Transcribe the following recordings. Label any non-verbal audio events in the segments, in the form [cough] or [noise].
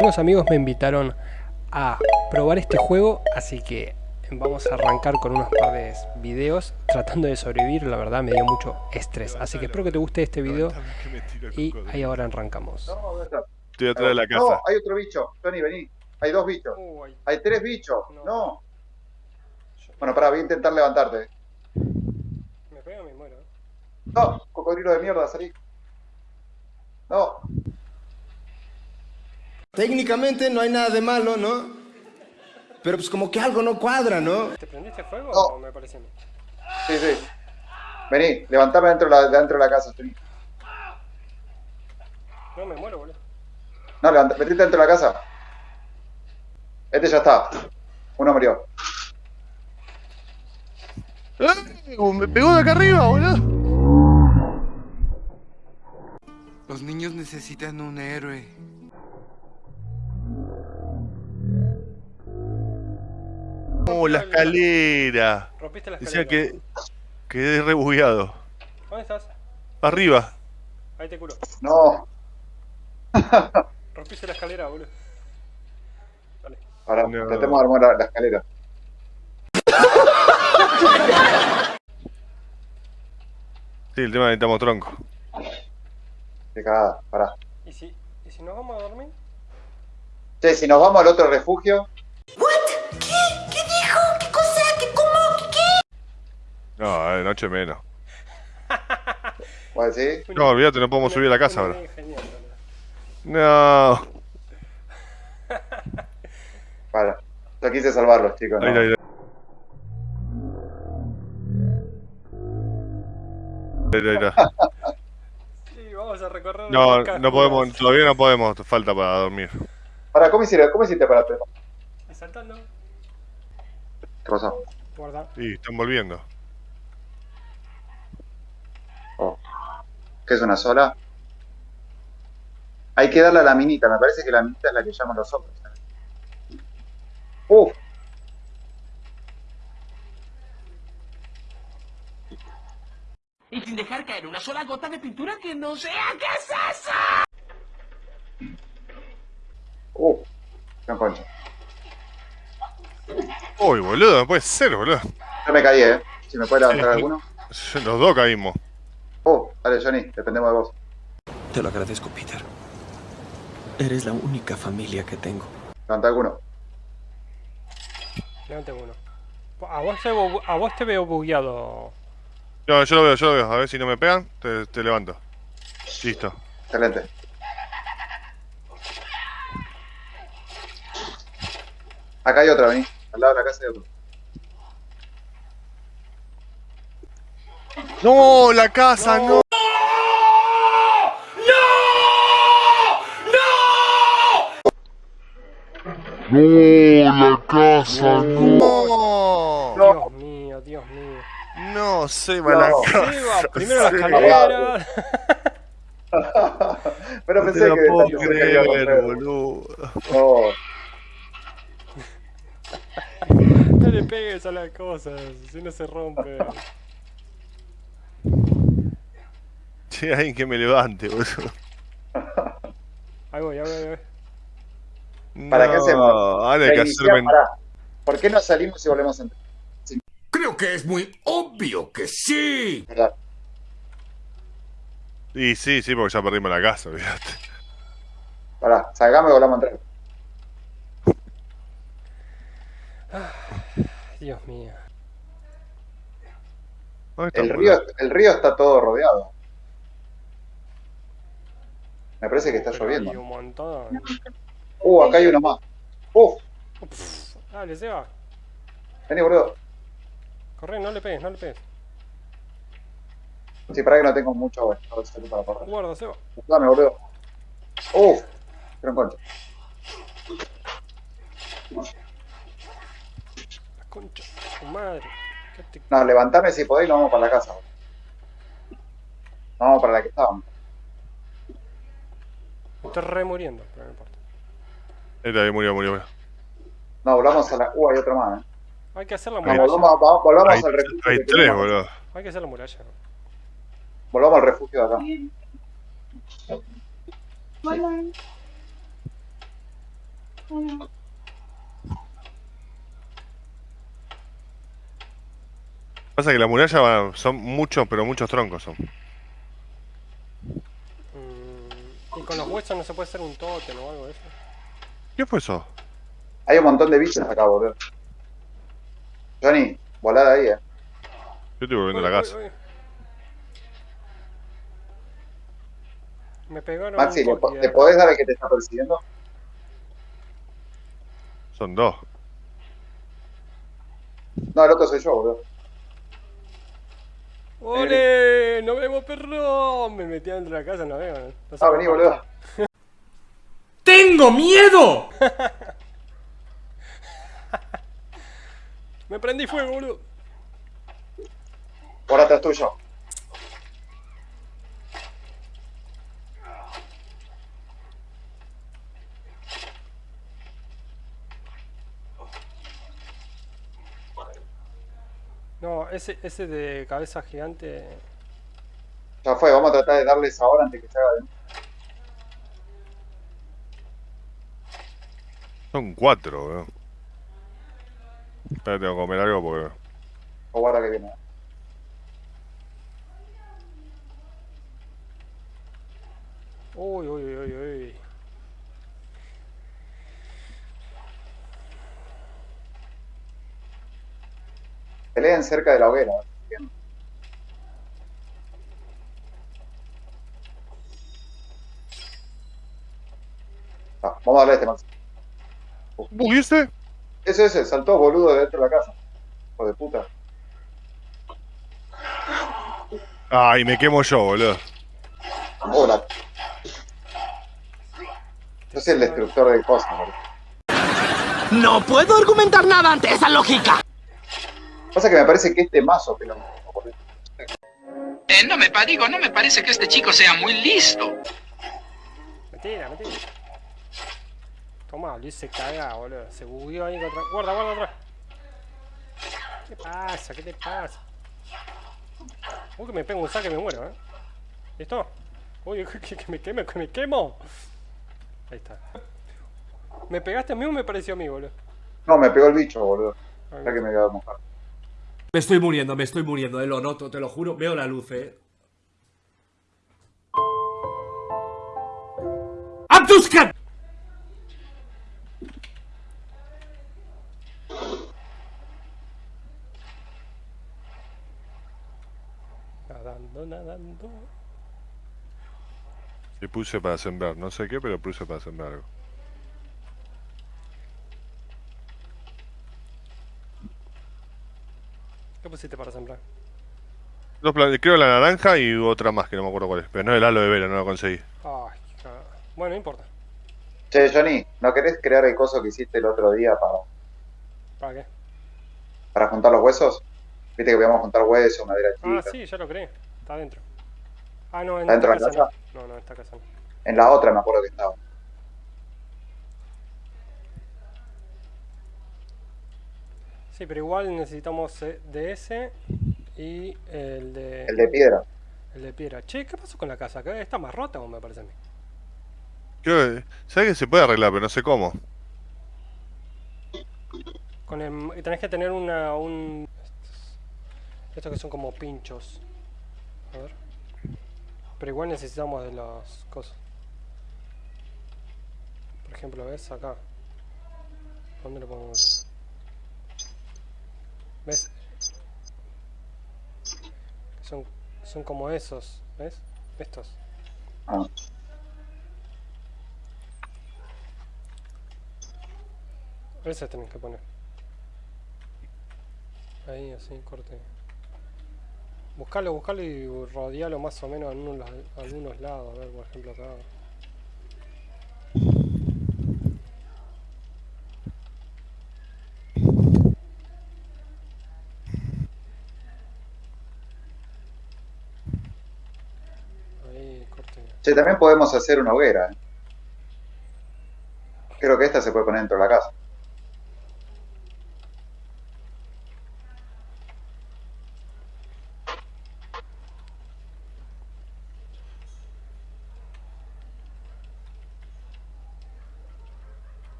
Unos amigos me invitaron a probar este juego, así que vamos a arrancar con unos par de videos tratando de sobrevivir, la verdad me dio mucho estrés, así que espero que te guste este video y ahí ahora arrancamos. Estoy atrás de la casa. No, hay otro bicho, Tony, vení. Hay dos bichos. Hay tres bichos. No. Bueno, pará, voy a intentar levantarte. Me pego me muero. No, cocodrilo de mierda, salí. No. Técnicamente no hay nada de malo, ¿no? Pero pues como que algo no cuadra, ¿no? ¿Te prendiste fuego No. o me parece a mí? Sí, sí. Vení, levantame dentro de la, dentro de la casa, Tony. No, me muero, boludo. No, levanta, metiste dentro de la casa. Este ya está. Uno murió. ¡Eh! Me pegó de acá arriba, boludo. Los niños necesitan un héroe. Oh, la escalera. Rompiste la Decía escalera. que quedé rebugueado. ¿Dónde estás? Arriba. Ahí te curo. No. [laughs] Rompiste la escalera, boludo. Dale. Ahora, No. intentemos armar la, la escalera. [laughs] Sí, el tema es que necesitamos tronco. Qué cagada, pará. ¿Y si, ¿Y si nos vamos a dormir? Che, si nos vamos al otro refugio, No, de noche menos. ¿vos decís? No, olvídate, no podemos subir a la casa ahora. No. Para. Yo quise salvarlos, chicos. ¿no? Ahí, ahí, ahí. Ahí, ahí, ahí. Sí, vamos a recorrer No, no podemos, todavía no podemos, falta para dormir. Pará, ¿cómo hiciste, ¿cómo hiciste para? Y saltando. ¿Qué pasó? Guarda. Y están volviendo. ¿Qué es una sola? Hay que darle a la minita, me parece que la minita es la que llaman los otros. ¿eh? Uf, y sin dejar caer una sola gota de pintura que no sea qué es eso. uf. No concha. Uy, boludo, no puede ser, boludo. Yo me caí, eh. Si me puede levantar alguno. Los dos caímos. Uh, dale, Johnny, dependemos de vos. Te lo agradezco, Peter. Eres la única familia que tengo. Levanta alguno. Levante uno. A vos, te, bu- a vos te veo bugueado. No, yo lo veo, yo lo veo. A ver si no me pegan, te, te levanto. Listo. Excelente. Acá hay otra, vení. Al lado de la casa hay otro. ¡No! ¡La casa! ¡No! ¡No! Dios mío, Dios mío. No, Seba, la No. casa. Seba, primero la Seba. escalera. [laughs] Pero No te pensé lo que puedo creer, romper. boludo. No. [laughs] No le pegues a las cosas, si no se rompe. [laughs] Che, alguien que me levante, boludo. Ahí voy, ahí voy, ahí voy. ¿Para no, qué hacemos? Ahora hay que hacerme. pará. ¿Por qué no salimos y volvemos a entrar? Creo que es muy obvio que sí. ¿Verdad? Y sí, sí, porque ya perdimos la casa, olvídate. Pará, salgamos y volvamos a entrar. Dios mío. ¿Dónde está, El río, el río está todo rodeado. Me parece que está Pero lloviendo. Hay un montón. Uh, acá hay uno más. Uf, Dale, Seba. vení, boludo. Corre, no le pegues, no le pegues. Sí, para que no tengo mucho agua. A ver si tengo para correr. Guarda, Seba. Dame, boludo. Uf, pero en concha. La concha. de Tu madre. ¿Qué te... No, levantame si podéis y nos vamos para la casa. Nos vamos para la que estábamos. Estoy re muriendo, pero no importa. Murió, murió, murió. No, volvamos a la. Uh, hay otra más, eh. Hay que hacer la muralla. volvamos, va- volvamos Hay, al refugio. hay tres, boludo. Hay que hacer la muralla. Volvamos al refugio de acá. Pasa que la muralla va- son muchos, pero muchos troncos son. Mm, y con los huesos no se puede hacer un tótem o algo de eso. ¿Qué fue eso? Hay un montón de bichos acá, boludo. Johnny, volada ahí, eh. Yo estoy volviendo a la casa. uy, uy. Me pegaron Maxi, un ¿le po- coqui, ¿te eh. podés dar el que te está persiguiendo? Son dos. No, el otro soy yo, boludo. ¡Ole! ¡Nos vemos, perro! Me metí dentro de la casa, no veo. No Ah, vení, boludo. [laughs] ¡Tengo miedo! [laughs] Me prendí fuego, boludo. Por atrás tuyo. No, ese, ese de cabeza gigante. Ya fue, vamos a tratar de darles ahora antes que se haga de Son cuatro, weón. Espera, tengo que comer algo porque. O guarda que viene. Uy, uy, uy, uy, uy. Peleen cerca de la hoguera. Ah, vamos a darle a este Maxi. ¿Uy, ese? Ese, ese, saltó boludo de dentro de la casa. Hijo de puta. Ay, me quemo yo, boludo. Hola. Yo soy el destructor de cosas, boludo. No puedo argumentar nada ante esa lógica. Pasa que me parece que este mazo boludo. Eh, no me digo, no me parece que este chico sea muy listo. Mentira, mentira. Toma, Luis se caga, boludo. Se bugueó ahí contra. Guarda, guarda atrás. ¿Qué pasa? ¿Qué te pasa? Uy, que me pego un saque y me muero, eh. ¿Listo? Uy, [laughs] que, que me queme, que me quemo. Ahí está. ¿Me pegaste a mí o me pareció a mí, boludo? No, me pegó el bicho, boludo. Ay, Ya que me voy a mojar. Me estoy muriendo, me estoy muriendo, eh, lo noto, te lo juro. Veo la luz, eh. ¡Abduskan! Nadando, nadando. Y puse para sembrar, no sé qué, pero puse para sembrar algo. ¿Qué pusiste para sembrar? Dos plan- creo la naranja y otra más que no me acuerdo cuál es. Pero no el halo de vera, no lo conseguí. Ay. Bueno, no importa. Che, Johnny, ¿no querés crear el coso que hiciste el otro día para, ¿Para qué? para juntar los huesos? Viste que podíamos juntar huesos, madera chica. Ah, sí, ya lo creé. Está adentro. Ah, no, en ¿Está dentro esta de la casa no. No, no, esta casa no. En la otra me acuerdo que estaba. Sí, pero igual necesitamos eh, de ese y el de... El de piedra. el de piedra. Che, ¿qué pasó con la casa? ¿Qué- ¿Está más rota o me parece a mí? Creo que. ¿Sabes que se puede arreglar, pero no sé cómo? Con el, tenés que tener una... Un, estos, estos que son como pinchos. A ver. Pero igual necesitamos de las cosas. Por ejemplo, ¿ves? Acá. ¿Dónde lo ponemos? ¿Ves? Son, son como esos, ¿ves? Estos. Ah. Ese tenés que poner. Ahí, así, corte. Buscalo, buscalo y rodealo más o menos en unos algunos lados. A ver, por ejemplo, acá. Ahí, corte. Che, también podemos hacer una hoguera. Creo que esta se puede poner dentro de la casa.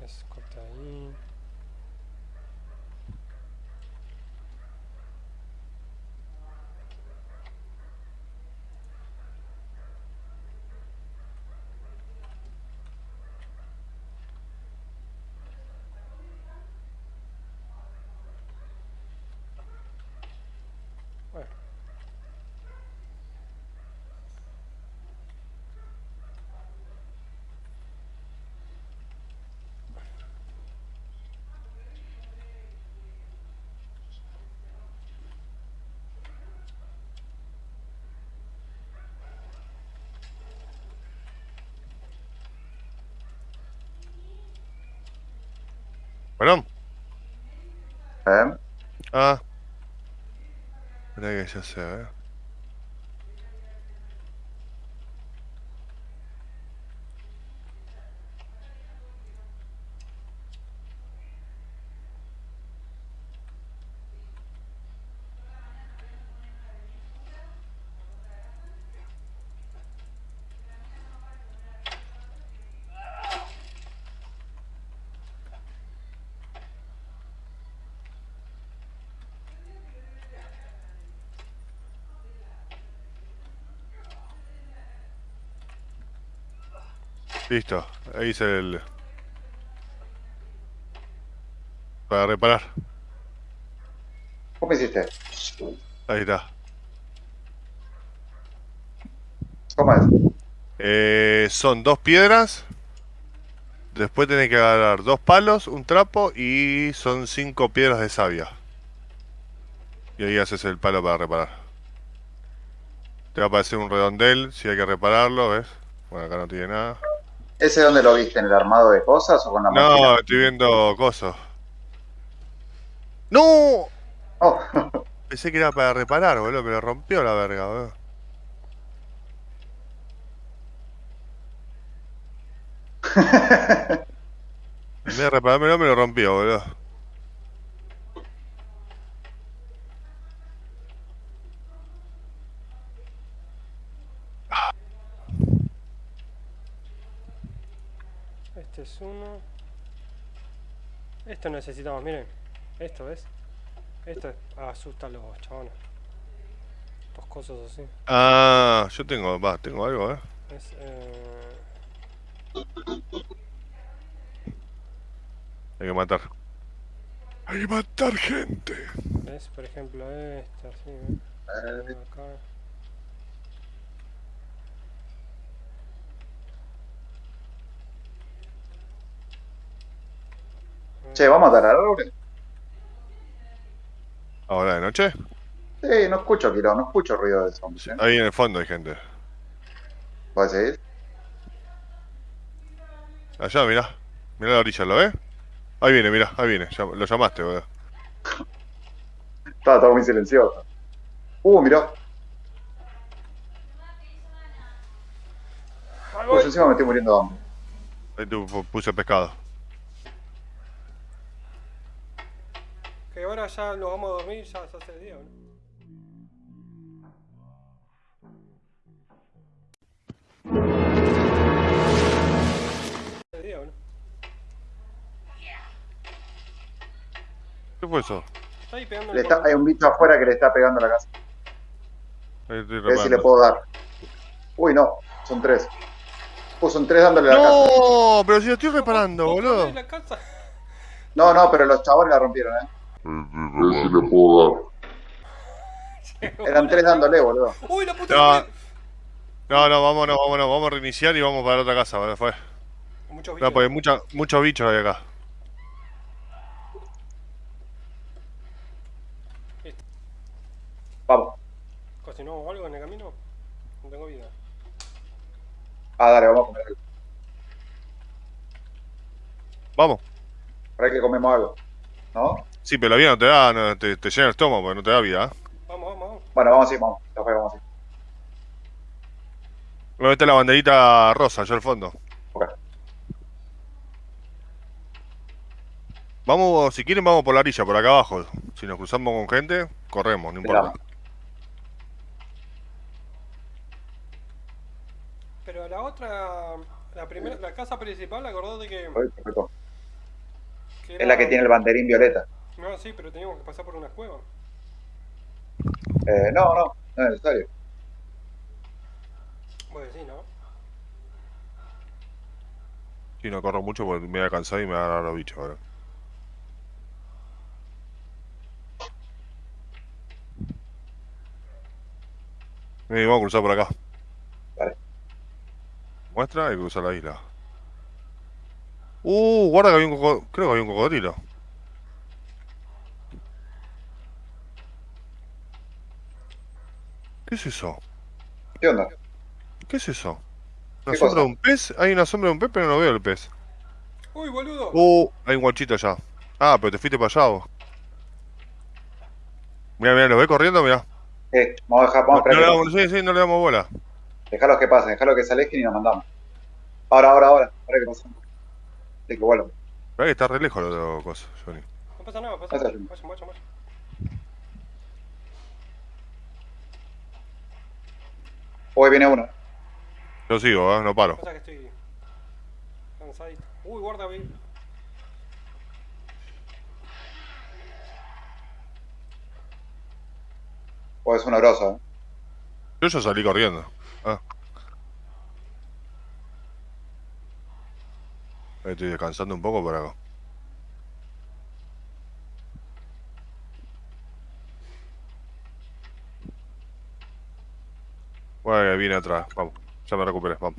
Es corta ahí. Bueno, ¿Eh? ah. Espera que ya sé, eh. Listo, ahí hice el... Para reparar. ¿Cómo hiciste? Ahí está. ¿Cómo es? Eh, son dos piedras. Después tenés que agarrar dos palos, un trapo y son cinco piedras de savia. Y ahí haces el palo para reparar. Te va a aparecer un redondel si hay que repararlo, ¿ves? Bueno, acá no tiene nada. ¿Ese dónde lo viste? ¿En el armado de cosas o con la No, máquina? estoy viendo cosas. ¡No! Oh, [laughs] Pensé que era para reparar, boludo. Me lo rompió la verga, boludo. [laughs] En vez de reparármelo, me lo rompió, boludo. Este es uno. Esto necesitamos, miren. Esto, ¿ves? Esto es- asusta a los chabones. Dos cosas así. Ah, yo tengo, va, tengo algo, eh. Es, eh, Hay que matar. Hay que matar gente. ¿Ves? Por ejemplo, esta, así, ¿ves? Acá. Che, ¿vamos a dar árboles? Ahora de noche. Sí, no escucho kilo, no escucho ruido de zombies. ¿eh? Ahí en el fondo hay gente. ¿Vos decís? Allá, mirá. Mirá la orilla, ¿lo ves? Ahí viene, mirá, ahí viene. Lo llamaste, boludo. Estaba todo muy silencioso. Uh, mirá. Pues encima me estoy muriendo de hambre. Ahí tú pu- puse pescado. Ahora ya nos vamos a dormir, ya se hace el día, ¿no? El día, ¿no? ¿Qué fue eso? Está ahí pegando Le está- hay un bicho afuera que le está pegando a la casa. Ahí estoy A ver si le puedo dar. Uy, no, son tres. Uh, son tres dándole a la casa. ¡No! Pero si lo estoy reparando, ¿Vos boludo. ponés la casa? No, no, pero los chabones la rompieron, eh. Eran tres dándole, boludo. ¡Uy, la puta! No. madre! No, no, vámonos, vámonos. Vamos a reiniciar y vamos para la otra casa, boludo. Fue. Muchos No, bichos. porque mucha, muchos bichos hay acá. Vamos. ¿Cocinó algo en el camino? No tengo vida. Ah, dale, vamos a comer algo. Vamos. Para que comemos algo. ¿No? Sí, pero la vida no te da, no, te, te llena el estómago, porque no te da vida. ¿eh? Vamos, vamos, vamos. Bueno, vamos así, vamos. Ya fue, vamos así. Luego está la banderita rosa, allá al fondo. Ok. Vamos, si quieren, vamos por la orilla, por acá abajo. Si nos cruzamos con gente, corremos, no importa. Pero la otra, la primera, la casa principal, acordate que perfecto. Es la que tiene el banderín violeta. No, sí, pero teníamos que pasar por una cueva. Eh, no, no, no es necesario. Vos decís, ¿no? Sí, no corro mucho porque me voy a cansar y me va a agarrar los bichos ahora. Eh, vamos a cruzar por acá. Vale. Muestra y cruzar la isla. Uh, guarda que había un cocodrilo. Creo que había un cocodrilo. ¿Qué es eso? ¿Qué onda? ¿Qué es eso? ¿Una ¿Qué sombra cosa? de un pez? Hay una sombra de un pez, pero no veo el pez. Uy, boludo. Uh, hay un guachito allá. Ah, pero te fuiste para allá vos. Mira, mira, lo ve corriendo, mira. Eh, vamos a dejar, vamos a No, le que damos, sí, sí, no le damos bola. Dejalos que pasen, dejalos que se alejen y nos mandamos. Ahora, ahora, ahora. Ahora que pasen. Sí, que vuelvan. Que está re lejos la otra cosa, Johnny. No pasa nada, pasa Pasa, nada. Vayan, vayan, vayan. Hoy viene uno. Yo sigo, ¿eh? no paro. Pasa que estoy cansadito. Uy, guarda, vi. O es una grosa. ¿eh? Yo ya salí corriendo. Ah. Estoy descansando un poco por Bueno, viene atrás, vamos. Ya me recuperé, vamos.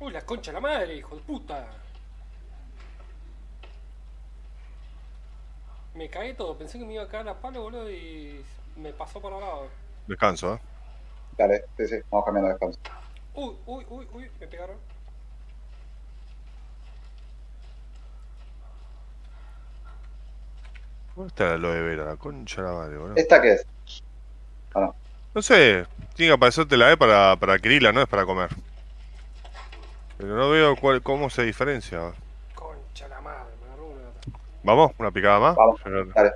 Uy, la concha de la madre, hijo de puta. Me cagué todo, pensé que me iba a caer a palo, boludo, y me pasó por al lado. Descanso, ¿eh? Dale, sí, sí, vamos cambiando de descanso. Uy, uy, uy, uy, me pegaron. ¿Dónde está la aloe vera? La concha de la madre, boludo. ¿Esta qué es? Ah, no. No sé, tiene que aparecerte la E para, para adquirirla, no es para comer. Pero no veo cuál, cómo se diferencia. Concha de la madre, me agarró una. Vamos, una picada más. Vamos. Dale.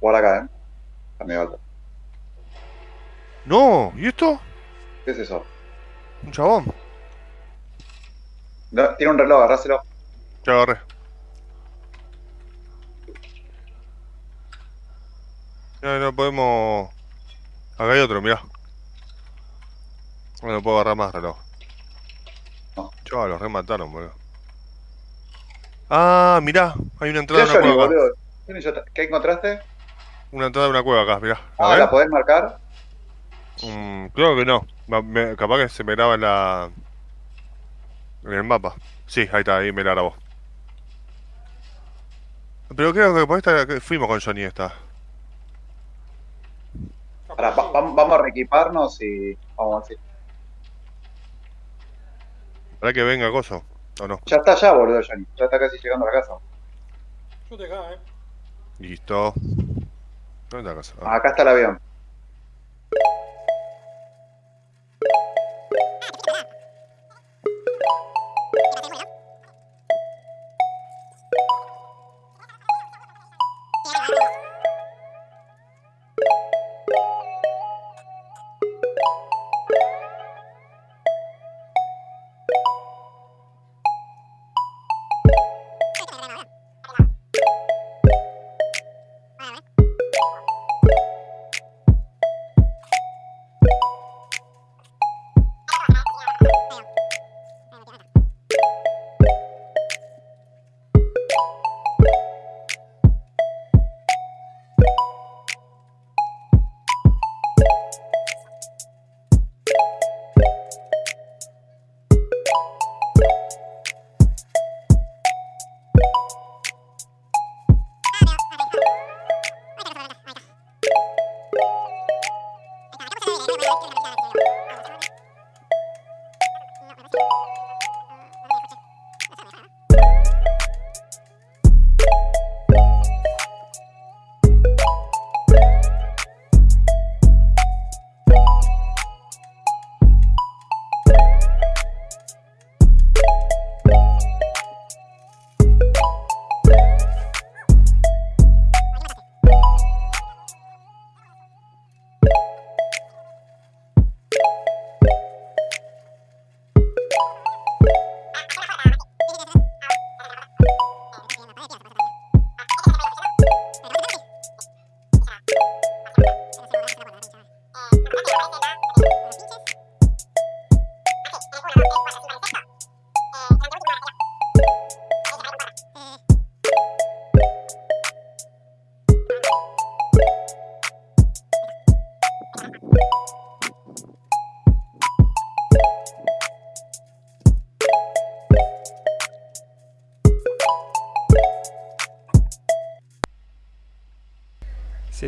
Guarda acá, ¿eh? Está medio alto. No, ¿y esto? ¿Qué es eso? Un chabón. No, tiene un reloj, agarráselo. Ya agarré. Ya no podemos. Acá hay otro, mirá. No, no puedo agarrar más reloj. No. Chaval, los remataron, boludo. Ah, mirá, hay una ¿Qué entrada de una cueva. ¿Qué encontraste? Una entrada de una cueva acá, mirá. A Ah, ver. ¿la podés marcar? Mm, creo que no. Me- capaz que se me graba en la. En el mapa. Sí, ahí está, ahí me la grabó. Pero creo que por esta fuimos con Johnny esta. Pará, va- vam- vamos a reequiparnos y vamos así. ¿Para que venga Coso? ¿O no? Ya está allá, boludo, Johnny. Ya está casi llegando a la casa. Yo te acá, eh. Listo. ¿Dónde está la casa? Ah. Acá está el avión.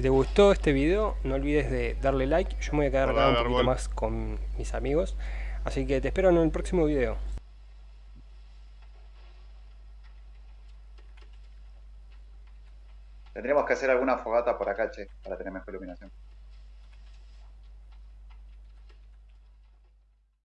Te gustó este video, no olvides de darle like. Yo me voy a quedar acá un poquito árbol. más con mis amigos. Así que te espero en el próximo video. Tendríamos que hacer alguna fogata por acá, che, para tener mejor iluminación.